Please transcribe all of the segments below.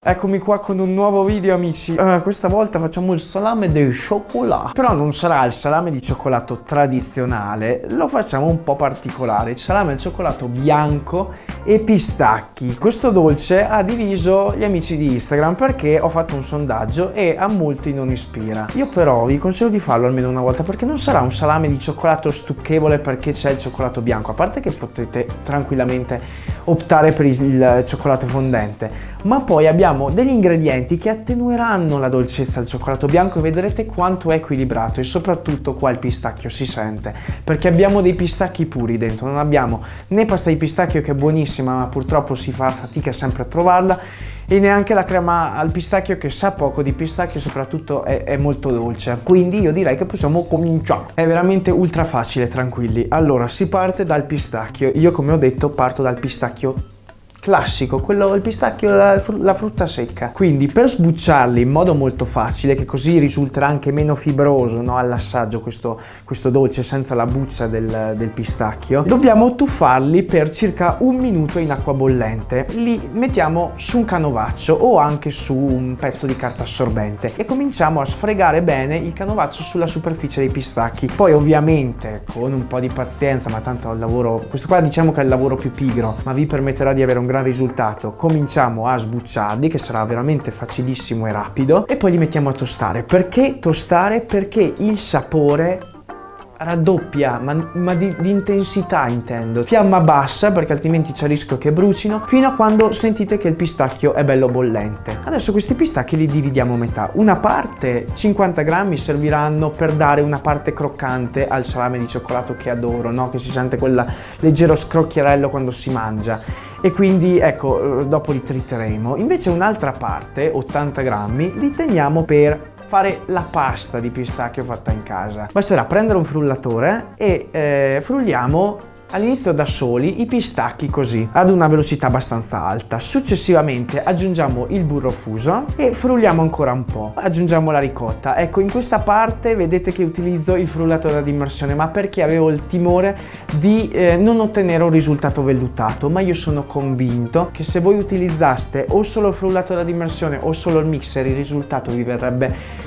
Eccomi qua con un nuovo video amici. Uh, Questa volta facciamo il salame di cioccolato Però non sarà il salame di cioccolato tradizionale Lo facciamo un po' particolare Il salame al cioccolato bianco e pistacchi. Questo dolce ha diviso gli amici di Instagram Perché ho fatto un sondaggio e a molti non ispira. Io però vi consiglio di farlo almeno una volta Perché non sarà un salame di cioccolato stucchevole perché c'è il cioccolato bianco A parte che potete tranquillamente optare per il cioccolato fondente. Ma poi abbiamo degli ingredienti che attenueranno la dolcezza del cioccolato bianco e vedrete quanto è equilibrato e soprattutto qua il pistacchio si sente perché abbiamo dei pistacchi puri dentro, non abbiamo né pasta di pistacchio che è buonissima ma purtroppo si fa fatica sempre a trovarla e neanche la crema al pistacchio che sa poco di pistacchio soprattutto è, è, molto dolce. Quindi io direi che possiamo cominciare. È veramente ultra facile tranquilli. Allora si parte dal pistacchio. Io come ho detto parto dal pistacchio classico, quello il pistacchio, la, la, frutta secca. Quindi per sbucciarli in modo molto facile, che così risulterà anche meno fibroso no, all'assaggio questo, questo, dolce senza la buccia del, del, pistacchio, dobbiamo tuffarli per circa un minuto in acqua bollente. Li mettiamo su un canovaccio o anche su un pezzo di carta assorbente e cominciamo a sfregare bene il canovaccio sulla superficie dei pistacchi. Poi ovviamente con un po' di pazienza, ma tanto il lavoro, questo qua diciamo che è il lavoro più pigro, ma vi permetterà di avere un gran risultato cominciamo a sbucciarli che sarà veramente facilissimo e rapido e poi li mettiamo a tostare perché tostare? perché il sapore raddoppia, ma, ma di, di, intensità intendo. Fiamma bassa perché altrimenti c'è il rischio che brucino, fino a quando sentite che il pistacchio è bello bollente. Adesso questi pistacchi li dividiamo a metà. Una parte, 50 grammi, serviranno per dare una parte croccante al salame di cioccolato che adoro, no? che si sente quel leggero scrocchierello quando si mangia. E quindi ecco, dopo li triteremo. Invece un'altra parte, 80 grammi, li teniamo per fare la pasta di pistacchio fatta in casa. Basterà prendere un frullatore e eh, frulliamo all'inizio da soli i pistacchi così ad una velocità abbastanza alta. Successivamente aggiungiamo il burro fuso e frulliamo ancora un po' aggiungiamo la ricotta. Ecco in questa parte vedete che utilizzo il frullatore ad immersione ma perché avevo il timore di eh, non ottenere un risultato vellutato. Ma io sono convinto che se voi utilizzaste o solo il frullatore ad immersione o solo il mixer il risultato vi verrebbe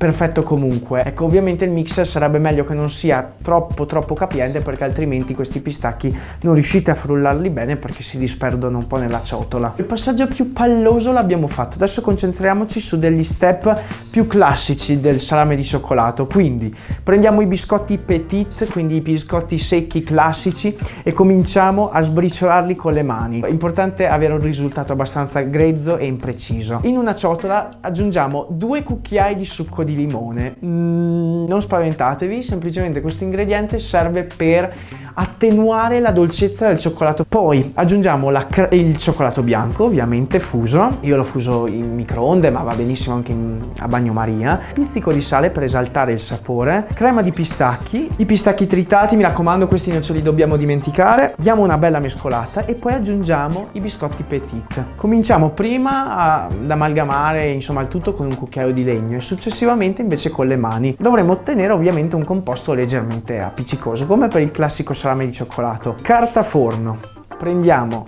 perfetto comunque. Ecco, ovviamente il mixer sarebbe meglio che non sia troppo troppo capiente perché altrimenti questi pistacchi non riuscite a frullarli bene perché si disperdono un po' nella ciotola. Il passaggio più palloso l'abbiamo fatto, adesso concentriamoci su degli step più classici del salame di cioccolato. Quindi prendiamo i biscotti petit, quindi i biscotti secchi classici e cominciamo a sbriciolarli con le mani. È importante avere un risultato abbastanza grezzo e impreciso. In una ciotola aggiungiamo due cucchiai di succo di di limone. Mm, non spaventatevi, semplicemente questo ingrediente serve per attenuare la dolcezza del cioccolato. Poi aggiungiamo il cioccolato bianco, ovviamente fuso. Io lo fuso in microonde, ma va benissimo anche in, a bagnomaria. Pizzico di sale per esaltare il sapore. Crema di pistacchi. I pistacchi tritati, mi raccomando, questi non ce li dobbiamo dimenticare. Diamo una bella mescolata e poi aggiungiamo i biscotti petit. Cominciamo prima ad amalgamare insomma il tutto con un cucchiaio di legno e successivamente invece con le mani. Dovremo ottenere ovviamente un composto leggermente appiccicoso, come per il classico salame di cioccolato. Carta forno. Prendiamo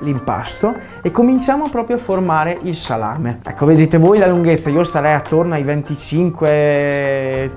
l'impasto e cominciamo proprio a formare il salame. Ecco, vedete voi la lunghezza, io starei attorno ai 25-30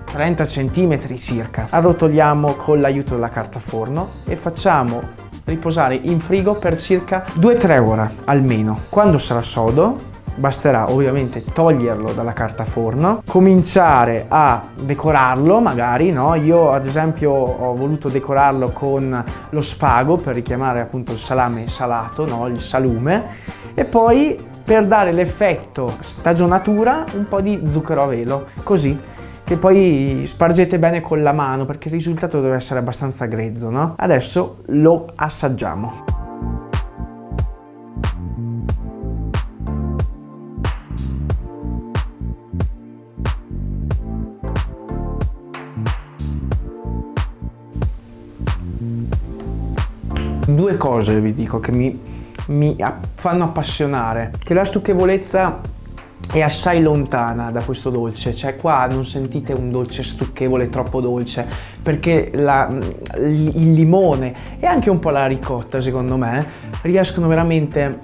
cm circa. Arrotoliamo con l'aiuto della carta forno e facciamo riposare in frigo per circa 2-3 ore almeno. Quando sarà sodo basterà ovviamente toglierlo dalla carta forno, cominciare a decorarlo magari, no? Io ad esempio ho voluto decorarlo con lo spago per richiamare appunto il salame salato, no? Il salume e poi per dare l'effetto stagionatura un po' di zucchero a velo, così che poi spargete bene con la mano perché il risultato deve essere abbastanza grezzo, no? Adesso lo assaggiamo. Due cose vi dico che mi, mi fanno appassionare, che la stucchevolezza è assai lontana da questo dolce, cioè qua non sentite un dolce stucchevole troppo dolce perché la, il limone e anche un po' la ricotta secondo me riescono veramente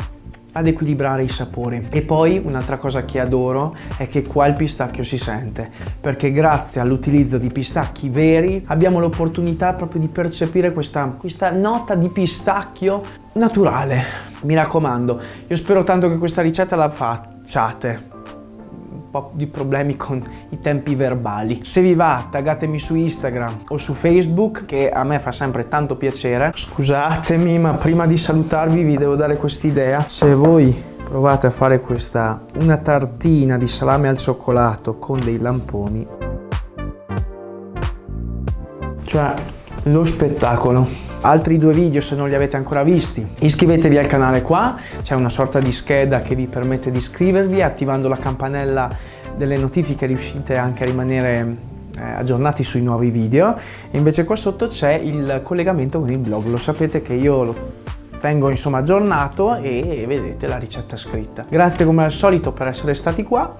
ad equilibrare i sapori. E poi un'altra cosa che adoro è che qua il pistacchio si sente, perché grazie all'utilizzo di pistacchi veri abbiamo l'opportunità proprio di percepire questa, questa nota di pistacchio naturale. Mi raccomando, io spero tanto che questa ricetta la facciate po' di problemi con i tempi verbali. Se vi va, taggatemi su Instagram o su Facebook, che a me fa sempre tanto piacere. Scusatemi, ma prima di salutarvi vi devo dare quest'idea. Se voi provate a fare questa, una tartina di salame al cioccolato con dei lamponi, cioè lo spettacolo altri due video se non li avete ancora visti. Iscrivetevi al canale qua, c'è una sorta di scheda che vi permette di iscrivervi, attivando la campanella delle notifiche riuscite anche a rimanere eh, aggiornati sui nuovi video. Invece qua sotto c'è il collegamento con il blog, lo sapete che io lo tengo insomma aggiornato e vedete la ricetta scritta. Grazie come al solito per essere stati qua.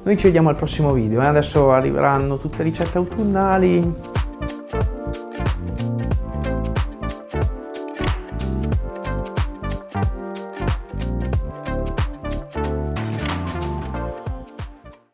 Noi ci vediamo al prossimo video e adesso arriveranno tutte ricette autunnali